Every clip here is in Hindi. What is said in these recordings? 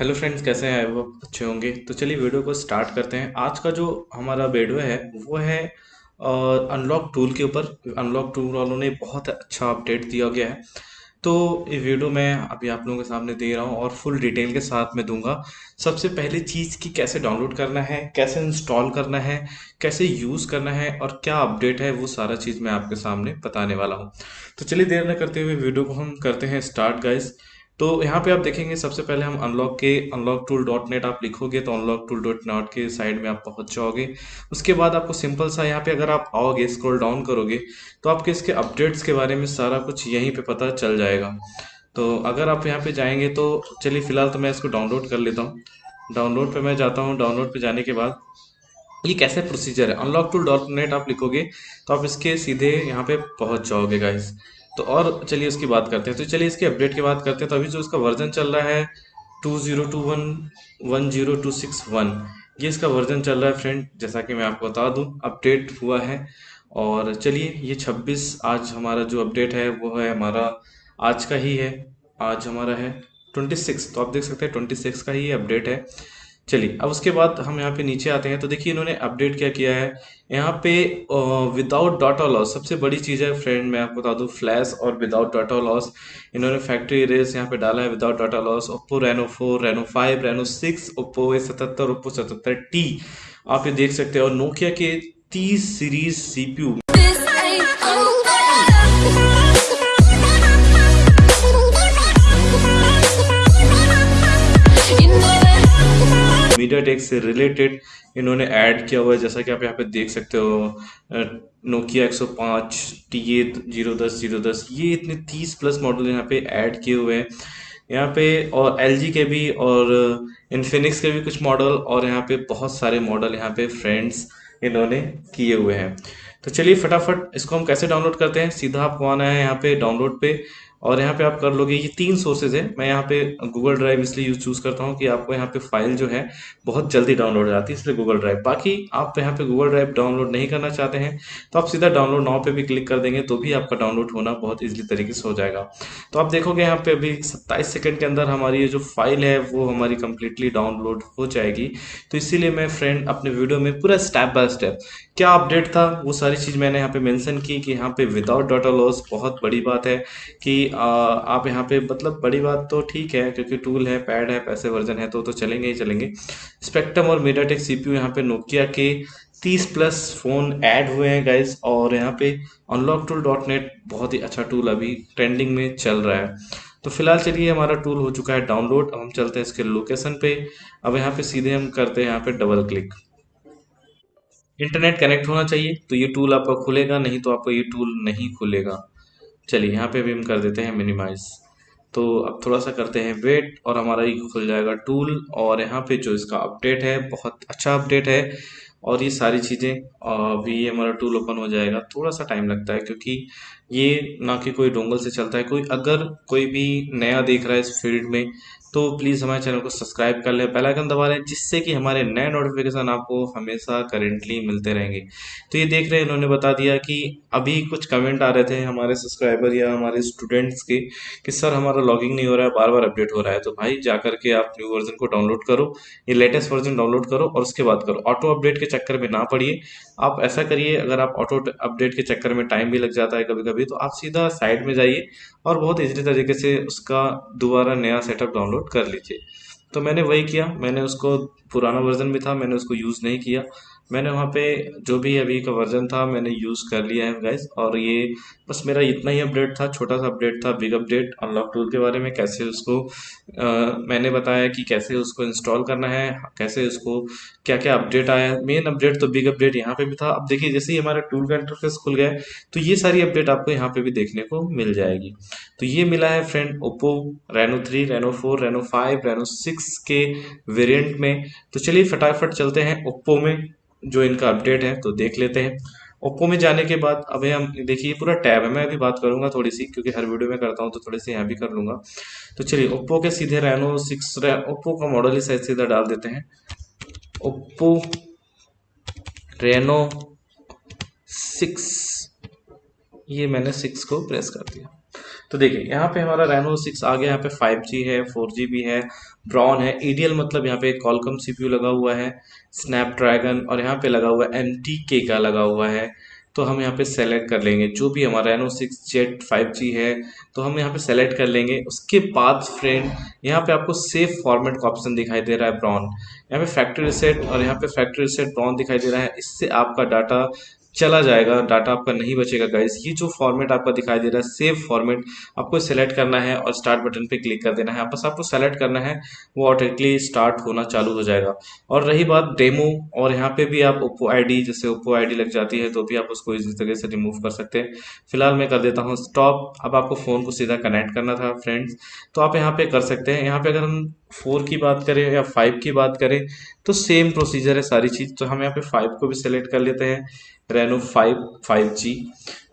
हेलो फ्रेंड्स, कैसे हैं? वो अच्छे होंगे। तो चलिए वीडियो को स्टार्ट करते हैं। आज का जो हमारा वीडियो है, वो है अनलॉक टूल के ऊपर। अनलॉक टूल वालों ने बहुत अच्छा अपडेट दिया गया है। तो ये वीडियो मैं अभी आप लोगों के सामने दे रहा हूँ और फुल डिटेल के साथ में दूँगा। सबसे पहली चीज़ कि कैसे डाउनलोड करना है, कैसे इंस्टॉल करना है, कैसे यूज़ करना है और क्या अपडेट है, वो सारा चीज़ मैं आपके सामने बताने वाला हूँ। तो चलिए देर न करते हुए वीडियो को हम करते हैं स्टार्ट गाइज़ तो यहाँ पे आप देखेंगे, सबसे पहले हम अनलॉक के अनलॉक टूल डॉट नेट आप लिखोगे तो अनलॉक टूल डॉट नॉट के साइड में आप पहुँच जाओगे। उसके बाद आपको सिंपल सा यहाँ पे अगर आप आओगे स्क्रॉल डाउन करोगे तो आपके इसके अपडेट्स के बारे में सारा कुछ यहीं पे पता चल जाएगा। तो अगर आप यहाँ पे जाएँगे तो चलिए फ़िलहाल तो मैं इसको डाउनलोड कर लेता हूँ। डाउनलोड पर मैं जाता हूँ डाउनलोड पर जाने के बाद ये कैसे प्रोसीजर है? अनलॉक टूल डॉट नेट आप लिखोगे तो आप इसके सीधे यहाँ पे पहुँच जाओगे गाइस तो और चलिए उसकी बात करते हैं। तो चलिए इसके अपडेट की बात करते हैं। तो अभी जो इसका वर्जन चल रहा है two zero two one one zero two six one ये इसका वर्जन चल रहा है फ्रेंड जैसा कि मैं आपको बता दूँ अपडेट हुआ है। और चलिए, ये 26 आज हमारा जो अपडेट है, वो है हमारा, आज का ही है, आज हमारा है 26 तो आप देख सकते हैं 26 का ही अपडेट है। चलिए, अब उसके बाद हम यहाँ पे नीचे आते हैं। तो देखिए, इन्होंने अपडेट क्या किया है? यहाँ पे विदाउट डाटा लॉस सबसे बड़ी चीज़ है फ्रेंड मैं आपको बता दूँ फ्लैश और विदाउट डाटा लॉस इन्होंने फैक्ट्री रेस यहाँ पे डाला है without data loss Oppo Reno four Reno five Reno six Oppo A सतहत्तर ओप्पो सतहत्तर टी आप ये देख सकते हैं, और नोकिया के तीस सीरीज़ सीपीयू मीडिया टेक से रिलेटेड इन्होंने ऐड किया हुआ है, जैसा कि आप यहाँ पे देख सकते हो नोकिया 105 टी ए ज़ीरो दस ज़ीरो दस, ये इतने 30 प्लस मॉडल यहाँ पे ऐड किए हुए हैं। यहाँ पे, और एलजी के भी, और इन्फिनिक्स के भी कुछ मॉडल और यहाँ पे बहुत सारे मॉडल यहाँ पे फ्रेंड्स इन्होंने किए हुए हैं। तो चलिए फटाफट इसको हम कैसे डाउनलोड करते हैं, सीधा आपको आना है यहाँ पे डाउनलोड पे। और यहाँ पे आप कर लोगे, ये तीन सोर्सेज है। मैं यहाँ पे गूगल ड्राइव इसलिए यूज़ चूज़ करता हूँ कि आपको यहाँ पे फ़ाइल जो है बहुत जल्दी डाउनलोड हो जाती है, इसलिए गूगल ड्राइव बाकी आप यहाँ पे गूगल ड्राइव डाउनलोड नहीं करना चाहते हैं तो आप सीधा डाउनलोड नाव पे भी क्लिक कर देंगे तो भी आपका डाउनलोड होना बहुत ईजिली तरीके से हो जाएगा। तो आप देखोगे यहाँ पे अभी सत्ताईस सेकेंड के अंदर हमारी ये जो फ़ाइल है, वो हमारी कंप्लीटली डाउनलोड हो जाएगी। तो इसीलिए मैं फ्रेंड अपने वीडियो में पूरा स्टेप बाय स्टेप क्या अपडेट था? वो सारी चीज़ मैंने यहाँ पे मेंशन की कि यहाँ पे विदाउट डाटा लॉस बहुत बड़ी बात है कि आ, आप यहाँ पे मतलब बड़ी बात तो ठीक है क्योंकि टूल है पैड है पैसे वर्जन है तो तो चलेंगे ही चलेंगे। स्पेक्ट्रम और मीडियाटेक सीपीयू यहाँ पे नोकिया के 30 प्लस फ़ोन ऐड हुए हैं गाइज़ और यहाँ पे अनलॉक टूल डॉट नेट बहुत ही अच्छा टूल अभी ट्रेंडिंग में चल रहा है। तो फ़िलहाल चलिए हमारा टूल हो चुका है डाउनलोड अब हम चलते हैं इसके लोकेशन पे। अब यहाँ पे सीधे हम करते हैं यहाँ पे डबल क्लिक इंटरनेट कनेक्ट होना चाहिए तो ये टूल आपका खुलेगा, नहीं तो आपका ये टूल नहीं खुलेगा। चलिए, यहाँ पे भी हम कर देते हैं मिनिमाइज तो अब थोड़ा सा करते हैं वेट और हमारा ये खुल जाएगा टूल और यहाँ पे जो इसका अपडेट है, बहुत अच्छा अपडेट है। और ये सारी चीज़ें अभी ये हमारा टूल ओपन हो जाएगा। थोड़ा सा टाइम लगता है, क्योंकि ये ना कि कोई डोंगल से चलता है। कोई, अगर कोई भी नया देख रहा है इस फ़ील्ड में तो प्लीज़ हमारे चैनल को सब्सक्राइब कर लें बेल आइकन दबा लें, जिससे कि हमारे नए नोटिफिकेशन आपको हमेशा करेंटली मिलते रहेंगे। तो ये देख रहे हैं, इन्होंने बता दिया कि अभी कुछ कमेंट आ रहे थे हमारे सब्सक्राइबर या हमारे स्टूडेंट्स के, कि सर हमारा लॉगिंग नहीं हो रहा है बार बार अपडेट हो रहा है। तो भाई जा करके आप न्यू वर्जन को डाउनलोड करो, ये लेटेस्ट वर्जन डाउनलोड करो और उसके बाद करो। ऑटो अपडेट के चक्कर में ना पड़िए आप ऐसा करिए, अगर आप ऑटो अपडेट के चक्कर में टाइम भी लग जाता है कभी कभी तो आप सीधा साइड में जाइए और बहुत ईजी तरीके से उसका दोबारा नया सेटअप डाउनलोड कर लीजिए। तो मैंने वही किया, मैंने उसको पुराना वर्जन भी था, मैंने उसको यूज़ नहीं किया। मैंने वहाँ पे जो भी अभी का वर्जन था मैंने यूज़ कर लिया है गाइज़ और ये बस मेरा इतना ही अपडेट था छोटा सा अपडेट था बिग अपडेट अनलॉक टूल के बारे में कैसे उसको आ, मैंने बताया कि कैसे उसको इंस्टॉल करना है कैसे उसको क्या क्या अपडेट आया मेन अपडेट तो बिग अपडेट यहाँ पे भी था. अब देखिए जैसे ही हमारा टूल का इंटरफेस खुल गया तो ये सारी अपडेट आपको यहाँ पे भी देखने को मिल जाएगी. तो ये मिला है friend Oppo Reno three Reno four Reno five Reno six के वेरियंट में. तो चलिए फटाफट चलते हैं ओप्पो में. जो इनका अपडेट है तो देख लेते हैं। ओप्पो में जाने के बाद अभी हम, देखिए पूरा टैब है, मैं अभी बात करूँगा थोड़ी सी, क्योंकि हर वीडियो में करता हूँ तो थोड़ी सी यहाँ भी कर लूँगा। तो चलिए, ओप्पो के सीधे रेनो सिक्स ओप्पो का मॉडल ही शायद सीधा डाल देते हैं। ओप्पो रेनो सिक्स ये मैंने सिक्स को प्रेस कर दिया। तो देखिए, यहाँ पे हमारा रेनो सिक्स आ गया, यहाँ पे फाइव जी है फोर जी भी है ब्राउन है ईडीएल मतलब यहाँ पे कॉलकम सीपीयू लगा हुआ है। स्नैपड्रैगन और यहाँ पे लगा हुआ है एम के का लगा हुआ है तो हम यहाँ पे सेलेक्ट कर लेंगे। जो भी हमारा Reno six Z five G है तो हम यहाँ पे सेलेक्ट कर लेंगे। उसके बाद फ्रेंड यहाँ पे आपको सेफ़ फॉर्मेट का ऑप्शन दिखाई दे रहा है ब्राउन यहाँ पे फैक्ट्री रिसेट और यहाँ पे फैक्ट्री रिसेट ब्राउन दिखाई दे रहा है। इससे आपका डाटा चला जाएगा डाटा आपका नहीं बचेगा गाइस ये जो फॉर्मेट आपका दिखाई दे रहा है सेव फॉर्मेट आपको सेलेक्ट करना है और स्टार्ट बटन पे क्लिक कर देना है. बस आपको सेलेक्ट करना है, वो ऑटोमेटिकली स्टार्ट होना चालू हो जाएगा. और रही बात डेमो और यहाँ पे भी आप ओप्पो आईडी जैसे ओप्पो आईडी लग जाती है तो भी आप उसको इसी तरह से रिमूव कर सकते हैं. फ़िलहाल मैं कर देता हूँ स्टॉप अब आपको फ़ोन को सीधा कनेक्ट करना था फ्रेंड्स तो आप यहाँ पे कर सकते हैं. यहाँ पे अगर हम फोर की बात करें या फाइव की बात करें तो सेम प्रोसीजर है सारी चीज़। तो हम यहाँ पे फाइव को भी सेलेक्ट कर लेते हैं, रेनो फाइव फाइव जी।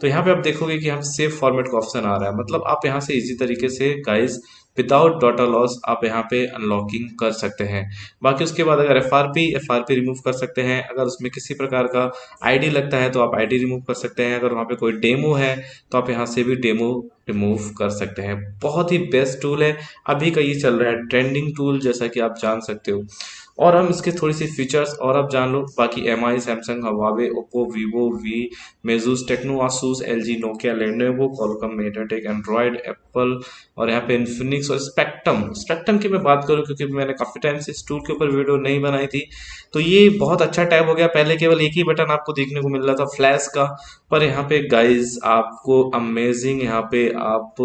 तो यहाँ पे आप देखोगे कि हम सेव फॉर्मेट का ऑप्शन आ रहा है। मतलब आप यहाँ से इजी तरीके से गाइस विदाउट डाटा लॉस आप यहाँ पे अनलॉकिंग कर सकते हैं। बाकी उसके बाद अगर F R P F R P remove कर सकते हैं। अगर उसमें किसी प्रकार का आई डी लगता है तो आप आई डी रिमूव कर सकते हैं। अगर वहाँ पे कोई डेमो है तो आप यहाँ से भी डेमो रिमूव कर सकते हैं। बहुत ही बेस्ट टूल है। अभी का ये चल रहा है ट्रेंडिंग टूल जैसा कि आप जान सकते हो। और हम इसके थोड़ी सी फीचर्स और आप जान लो, बाकी M I Samsung Huawei Oppo Vivo V Meizu Tecno Asus L G Nokia Lenovo Qualcomm MediaTek Android Apple और यहाँ पे इन्फिनिक्स और स्पेक्ट्रम स्पेक्ट्रम की मैं बात करूँ, क्योंकि मैंने काफ़ी टाइम से इस टूल के ऊपर वीडियो नहीं बनाई थी तो ये बहुत अच्छा टैब हो गया। पहले केवल एक ही बटन आपको देखने को मिल रहा था फ्लैश का। पर यहाँ पे गाइज़ आपको अमेजिंग यहाँ पे आप,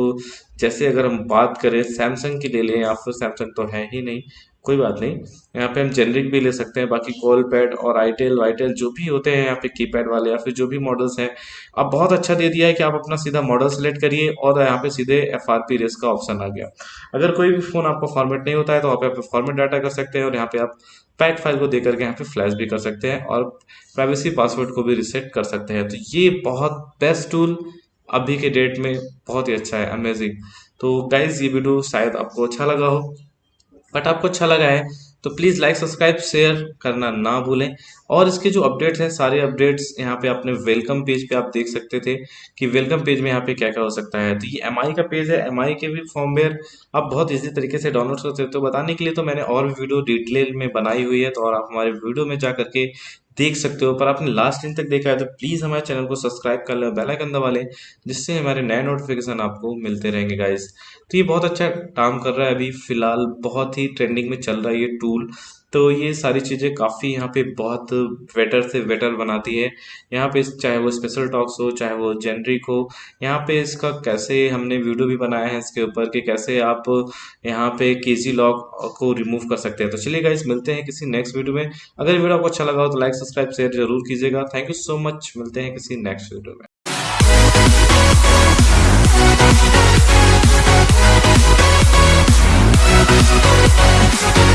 जैसे अगर हम बात करें सैमसंग की ले लें, या फिर सैमसंग तो है ही नहीं कोई बात नहीं। यहाँ पे हम जेनरिक भी ले सकते हैं, बाकी कॉल पैड और आईटेल वाईटेल जो भी होते हैं, यहाँ पे कीपैड वाले या फिर जो भी मॉडल्स हैं अब बहुत अच्छा दे दिया है कि आप अपना सीधा मॉडल सेलेक्ट करिए और यहाँ पे सीधे एफ़ आर पी रेस का ऑप्शन आ गया। अगर कोई भी फ़ोन आपको फॉर्मेट नहीं होता है तो आप यहाँ पे फॉर्मेट डाटा कर सकते हैं और यहाँ पे आप पैक फ़ाइल को देकर के यहाँ पे फ्लैश भी कर सकते हैं और प्राइवेसी पासवर्ड को भी रिसेट कर सकते हैं। तो ये बहुत बेस्ट टूल अभी के डेट में बहुत ही अच्छा है अमेजिंग तो गाइज़ ये वीडियो शायद आपको अच्छा लगा हो। बट आपको अच्छा लगा है। तो प्लीज़ लाइक सब्सक्राइब शेयर करना ना भूलें। और इसके जो अपडेट्स हैं, सारे अपडेट्स यहाँ पे अपने वेलकम पेज पे आप देख सकते थे कि वेलकम पेज में यहाँ पे क्या क्या हो सकता है। तो ये एमआई का पेज है। एमआई के भी फॉर्मवेयर आप बहुत इजी तरीके से डाउनलोड कर सकते हो। बताने के लिए तो मैंने और भी वीडियो डिटेल में बनाई हुई है तो और आप हमारे वीडियो में जा करके देख सकते हो। पर आपने लास्ट दिन तक देखा है तो प्लीज़ हमारे चैनल को सब्सक्राइब कर ले बेल आइकन दबा लें, जिससे हमारे नए नोटिफिकेशन आपको मिलते रहेंगे गाइस तो ये बहुत अच्छा काम कर रहा है अभी, फ़िलहाल बहुत ही ट्रेंडिंग में चल रहा है ये टूल तो ये सारी चीज़ें काफ़ी यहाँ पे बहुत बेटर से बेटर बनाती है। यहाँ पे चाहे वो स्पेशल टॉक्स हो, चाहे वो जेनरिक हो, यहाँ पे इसका कैसे हमने वीडियो भी बनाया है इसके ऊपर कि कैसे आप यहाँ पे के जी लॉक को रिमूव कर सकते हैं। तो चलिए गाइस मिलते हैं किसी नेक्स्ट वीडियो में। अगर वीडियो आपको अच्छा लगा हो तो लाइक सब्सक्राइब शेयर ज़रूर कीजिएगा। थैंक यू सो मच मिलते हैं किसी नेक्स्ट वीडियो में। We'll be right back.